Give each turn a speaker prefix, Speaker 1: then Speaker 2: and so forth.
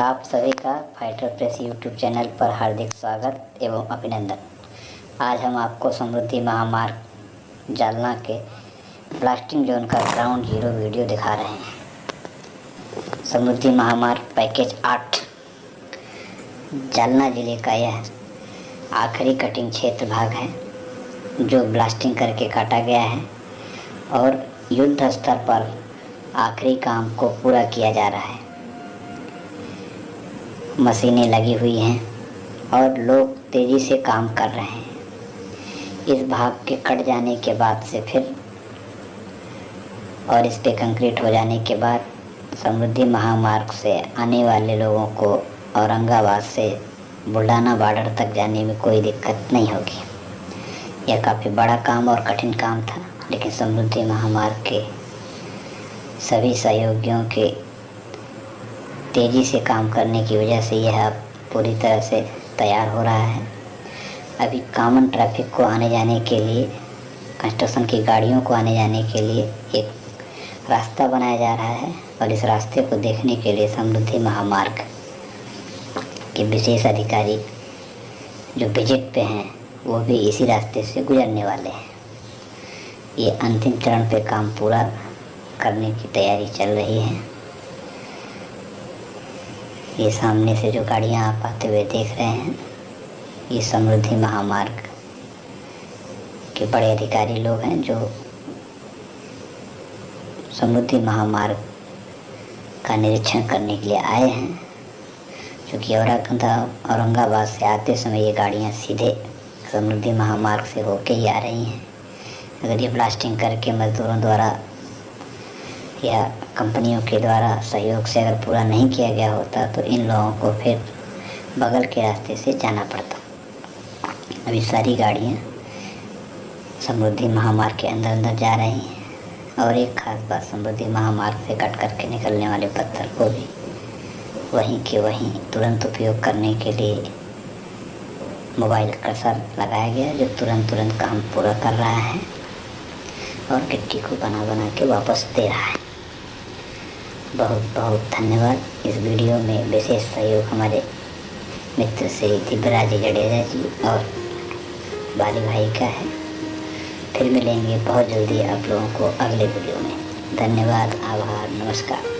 Speaker 1: आप सभी का फाइटर प्रेस यूट्यूब चैनल पर हार्दिक स्वागत एवं अभिनंदन। आज हम आपको समृद्धि महामार्ग जालना के ब्लास्टिंग जोन का ग्राउंड ज़ीरो वीडियो दिखा रहे हैं। समृद्धि महामार्ग पैकेज आठ। जालना ज़िले का यह आखिरी कटिंग क्षेत्र भाग है, जो ब्लास्टिंग करके काटा गया है और युद्ध स्तर पर आखिरी काम को पूरा किया जा रहा है। मशीनें लगी हुई हैं और लोग तेज़ी से काम कर रहे हैं। इस भाग के कट जाने के बाद से फिर और इस पे कंक्रीट हो जाने के बाद समृद्धि महामार्ग से आने वाले लोगों को औरंगाबाद से बुल्ढाना बॉर्डर तक जाने में कोई दिक्कत नहीं होगी। यह काफ़ी बड़ा काम और कठिन काम था, लेकिन समृद्धि महामार्ग के सभी सहयोगियों के तेज़ी से काम करने की वजह से यह अब पूरी तरह से तैयार हो रहा है। अभी कॉमन ट्रैफ़िक को आने जाने के लिए कंस्ट्रक्शन की गाड़ियों को आने जाने के लिए एक रास्ता बनाया जा रहा है और इस रास्ते को देखने के लिए समृद्धि महामार्ग के विशेष अधिकारी जो विज़िट पे हैं, वो भी इसी रास्ते से गुजरने वाले हैं। ये अंतिम चरण पे काम पूरा करने की तैयारी चल रही है। ये सामने से जो गाड़ियाँ आप आते हुए देख रहे हैं, ये समृद्धि महामार्ग के बड़े अधिकारी लोग हैं जो समृद्धि महामार्ग का निरीक्षण करने के लिए आए हैं। क्योंकि औरंगा औरंगाबाद से आते समय ये गाड़ियाँ सीधे समृद्धि महामार्ग से होके ही आ रही हैं। अगर ये ब्लास्टिंग करके मज़दूरों द्वारा या कंपनियों के द्वारा सहयोग से अगर पूरा नहीं किया गया होता तो इन लोगों को फिर बगल के रास्ते से जाना पड़ता। अभी सारी गाड़ियाँ समृद्धि महामार्ग के अंदर अंदर जा रही हैं और एक खास बात, समृद्धि महामार्ग से कट करके निकलने वाले पत्थर को भी वहीं के वहीं तुरंत उपयोग करने के लिए मोबाइल कसर लगाया गया जो तुरंत तुरंत काम पूरा कर रहा है और गिट्टी को बना बना के वापस दे रहा है। बहुत बहुत धन्यवाद इस वीडियो में विशेष सहयोग हमारे मित्र श्री दिव्यराज जडेजा जी और बाली भाई का है। फिर मिलेंगे बहुत जल्दी आप लोगों को अगले वीडियो में। धन्यवाद, आभार, नमस्कार।